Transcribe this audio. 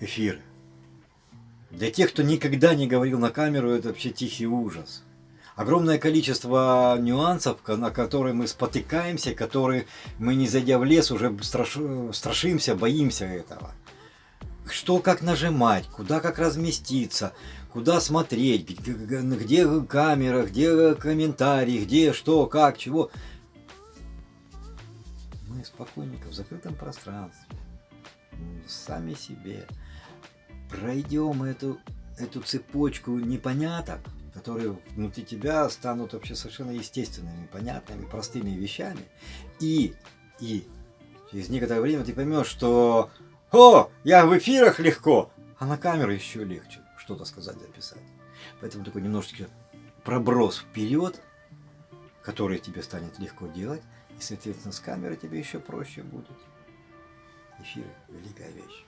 эфиры. Для тех, кто никогда не говорил на камеру, это вообще тихий ужас. Огромное количество нюансов, на которые мы спотыкаемся, которые мы, не зайдя в лес, уже страш... страшимся, боимся этого. Что как нажимать, куда как разместиться, куда смотреть, где камера, где комментарии, где что, как, чего. Мы спокойненько в закрытом пространстве, сами себе пройдем эту, эту цепочку непоняток, которые внутри тебя станут вообще совершенно естественными, понятными, простыми вещами. И, и через некоторое время ты поймешь, что «О, я в эфирах легко!» А на камеру еще легче что-то сказать, записать. Поэтому такой немножечко проброс вперед, который тебе станет легко делать, и, соответственно, с камерой тебе еще проще будет. Эфиры – великая вещь.